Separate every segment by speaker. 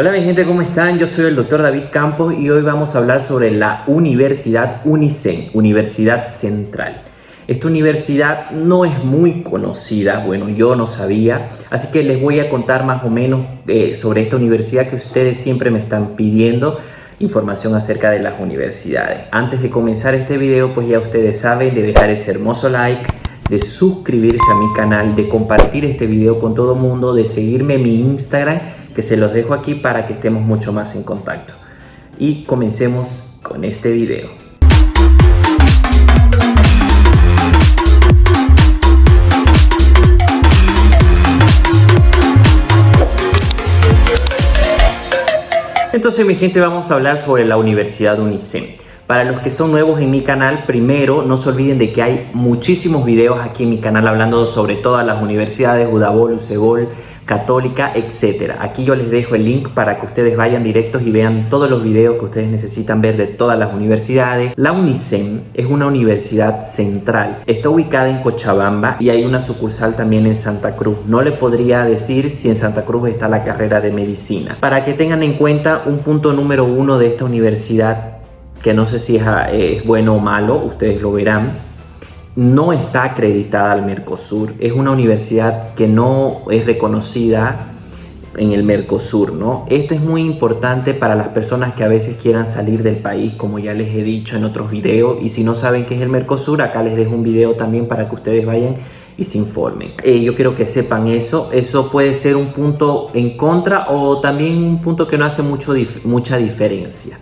Speaker 1: Hola mi gente, ¿cómo están? Yo soy el doctor David Campos y hoy vamos a hablar sobre la Universidad UNICEN, Universidad Central. Esta universidad no es muy conocida, bueno, yo no sabía, así que les voy a contar más o menos eh, sobre esta universidad que ustedes siempre me están pidiendo información acerca de las universidades. Antes de comenzar este video, pues ya ustedes saben de dejar ese hermoso like, de suscribirse a mi canal, de compartir este video con todo el mundo, de seguirme en mi Instagram que se los dejo aquí para que estemos mucho más en contacto. Y comencemos con este video. Entonces mi gente vamos a hablar sobre la Universidad UNICEM. Para los que son nuevos en mi canal, primero no se olviden de que hay muchísimos videos aquí en mi canal hablando sobre todas las universidades, Udabol, Ucebol, católica, etcétera. Aquí yo les dejo el link para que ustedes vayan directos y vean todos los videos que ustedes necesitan ver de todas las universidades. La UNICEN es una universidad central. Está ubicada en Cochabamba y hay una sucursal también en Santa Cruz. No le podría decir si en Santa Cruz está la carrera de medicina. Para que tengan en cuenta un punto número uno de esta universidad que no sé si es, es bueno o malo, ustedes lo verán no está acreditada al Mercosur. Es una universidad que no es reconocida en el Mercosur, ¿no? Esto es muy importante para las personas que a veces quieran salir del país, como ya les he dicho en otros videos. Y si no saben qué es el Mercosur, acá les dejo un video también para que ustedes vayan y se informen. Eh, yo quiero que sepan eso. Eso puede ser un punto en contra o también un punto que no hace mucho, mucha diferencia.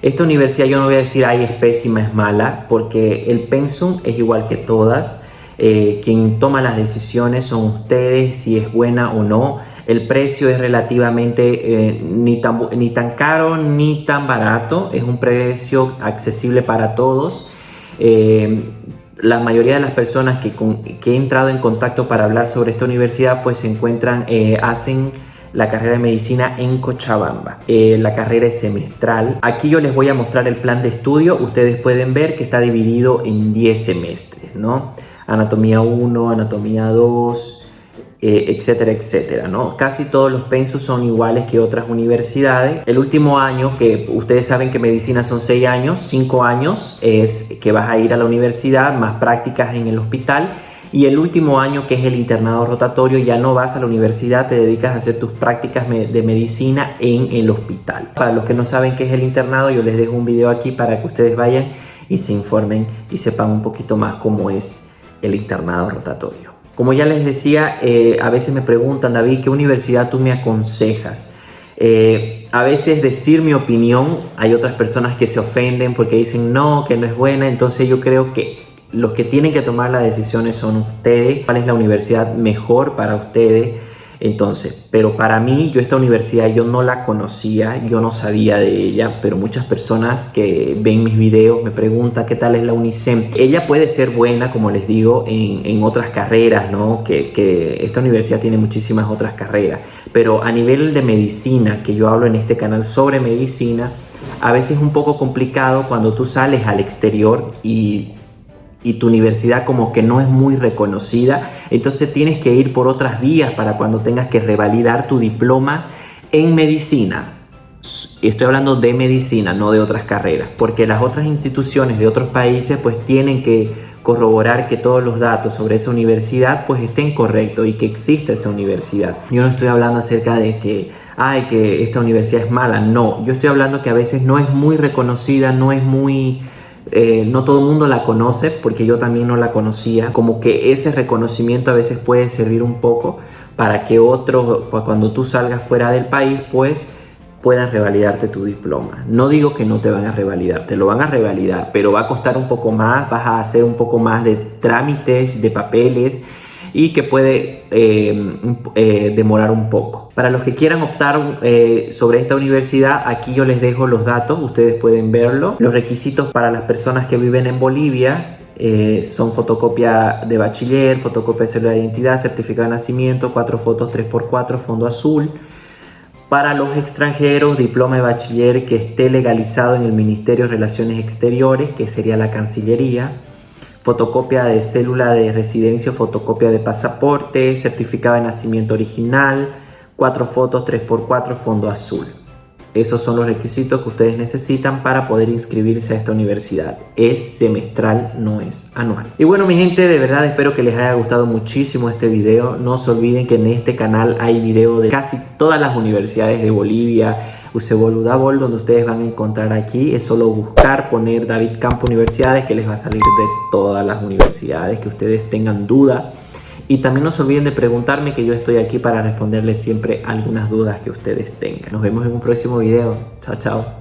Speaker 1: Esta universidad yo no voy a decir, ay, es pésima, es mala, porque el pensum es igual que todas. Eh, quien toma las decisiones son ustedes, si es buena o no. El precio es relativamente eh, ni, tan, ni tan caro ni tan barato. Es un precio accesible para todos. Eh, la mayoría de las personas que, que, he entrado en contacto para hablar sobre esta universidad pues se encuentran, hacen la carrera de medicina en Cochabamba. Eh, la carrera es semestral. Aquí yo les voy a mostrar el plan de estudio. Ustedes pueden ver que está dividido en 10 semestres, ¿no? Anatomía 1, anatomía 2, eh, etcétera, etcétera, ¿no? Casi todos los pensos son iguales que otras universidades. El último año, que ustedes saben que medicina son 6 años, 5 años es que vas a ir a la universidad, más prácticas en el hospital y el último año que es el internado rotatorio ya no vas a la universidad, te dedicas a hacer tus prácticas de medicina en el hospital. Para los que no saben qué es el internado, yo les dejo un video aquí para que ustedes vayan y se informen y sepan un poquito más cómo es el internado rotatorio. Como ya les decía, eh, a veces me preguntan, David, ¿qué universidad tú me aconsejas? Eh, a veces decir mi opinión, hay otras personas que se ofenden porque dicen no, que no es buena, entonces yo creo que los que tienen que tomar las decisiones son ustedes, cuál es la universidad mejor para ustedes. Entonces, pero para mí, yo esta universidad yo no la conocía, yo no sabía de ella, pero muchas personas que ven mis videos me preguntan qué tal es la UNICEM. Ella puede ser buena, como les digo, en, otras carreras, ¿no? Que, que esta universidad tiene muchísimas otras carreras, pero a nivel de medicina, que yo hablo en este canal sobre medicina, a veces es un poco complicado cuando tú sales al exterior y y tu universidad como que no es muy reconocida, entonces tienes que ir por otras vías para cuando tengas que revalidar tu diploma en medicina. Estoy hablando de medicina, no de otras carreras, porque las otras instituciones de otros países pues tienen que corroborar que todos los datos sobre esa universidad pues estén correctos y que exista esa universidad. Yo no estoy hablando acerca de que, ay, que esta universidad es mala, no. Yo estoy hablando que a veces no es muy reconocida, no es muy eh, no todo el mundo la conoce porque yo también no la conocía. Como que ese reconocimiento a veces puede servir un poco para que otros, cuando tú salgas fuera del país, pues puedan revalidarte tu diploma. No digo que no te van a revalidar, te lo van a revalidar, pero va a costar un poco más, vas a hacer un poco más de trámites, de papeles y que puede eh, eh, demorar un poco. Para los que quieran optar eh, sobre esta universidad, aquí yo les dejo los datos, ustedes pueden verlo. Los requisitos para las personas que viven en Bolivia son fotocopia de bachiller, fotocopia de cédula de identidad, certificado de nacimiento, cuatro fotos 3x4, fondo azul. Para los extranjeros, diploma de bachiller que esté legalizado en el Ministerio de Relaciones Exteriores, que sería la Cancillería fotocopia de célula de residencia, fotocopia de pasaporte, certificado de nacimiento original, cuatro fotos 3x4 fondo azul. Esos son los requisitos que ustedes necesitan para poder inscribirse a esta universidad. Es semestral, no es anual. Y bueno mi gente, de verdad espero que les haya gustado muchísimo este video. No se olviden que en este canal hay video de casi todas las universidades de Bolivia, Usebol Udabol, donde ustedes van a encontrar aquí. Es solo buscar, poner David Campo Universidades, que les va a salir de todas las universidades que ustedes tengan duda. Y también no se olviden de preguntarme que yo estoy aquí para responderles siempre algunas dudas que ustedes tengan. Nos vemos en un próximo video. Chao, chao.